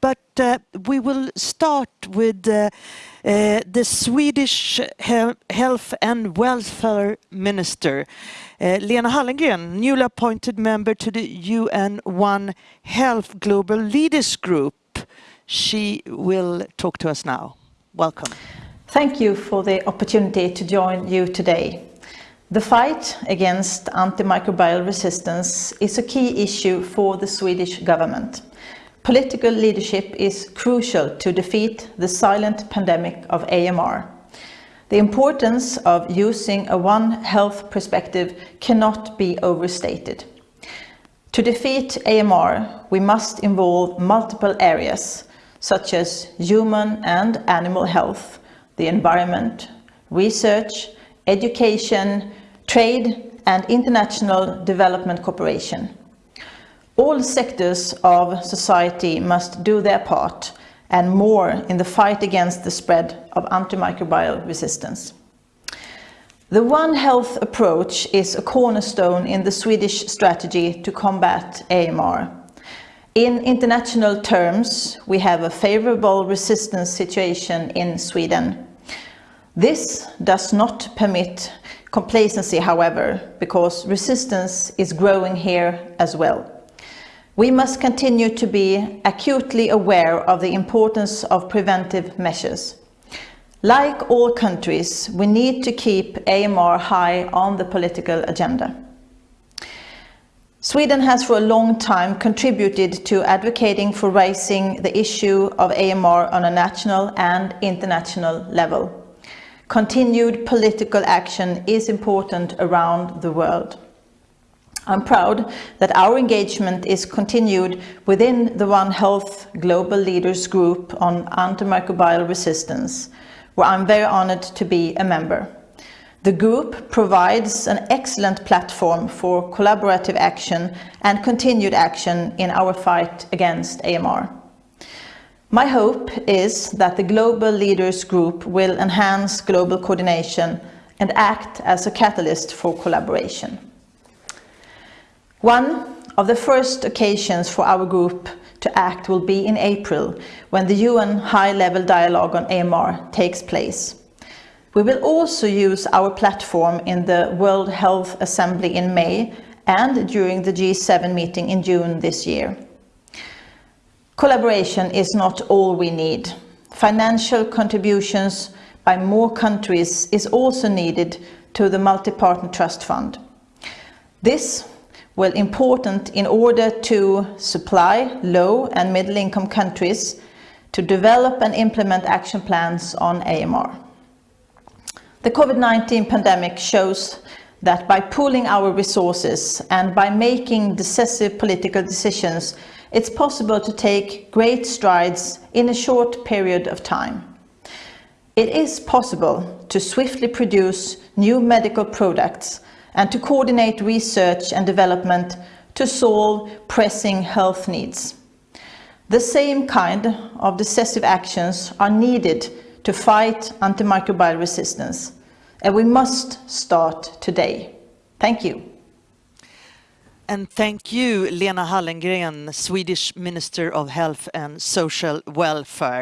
but uh, we will start with uh, uh, the Swedish he Health and Welfare Minister, uh, Lena Hallengren, newly appointed member to the UN One Health Global Leaders Group. She will talk to us now. Welcome. Thank you for the opportunity to join you today. The fight against antimicrobial resistance is a key issue for the Swedish government. Political leadership is crucial to defeat the silent pandemic of AMR. The importance of using a One Health perspective cannot be overstated. To defeat AMR, we must involve multiple areas, such as human and animal health, the environment, research, education, trade and international development cooperation. All sectors of society must do their part and more in the fight against the spread of antimicrobial resistance. The One Health approach is a cornerstone in the Swedish strategy to combat AMR. In international terms, we have a favorable resistance situation in Sweden. This does not permit complacency, however, because resistance is growing here as well. We must continue to be acutely aware of the importance of preventive measures. Like all countries, we need to keep AMR high on the political agenda. Sweden has for a long time contributed to advocating for raising the issue of AMR on a national and international level. Continued political action is important around the world. I'm proud that our engagement is continued within the One Health Global Leaders Group on antimicrobial resistance, where I'm very honored to be a member. The group provides an excellent platform for collaborative action and continued action in our fight against AMR. My hope is that the Global Leaders Group will enhance global coordination and act as a catalyst for collaboration. One of the first occasions for our group to act will be in April, when the UN High-Level Dialogue on AMR takes place. We will also use our platform in the World Health Assembly in May and during the G7 meeting in June this year. Collaboration is not all we need. Financial contributions by more countries is also needed to the Multi-Partner Trust Fund. This will important in order to supply low and middle income countries to develop and implement action plans on AMR. The COVID-19 pandemic shows that by pooling our resources and by making decisive political decisions it's possible to take great strides in a short period of time. It is possible to swiftly produce new medical products and to coordinate research and development to solve pressing health needs. The same kind of decisive actions are needed to fight antimicrobial resistance, and we must start today. Thank you. And thank you, Lena Hallengren, Swedish Minister of Health and Social Welfare.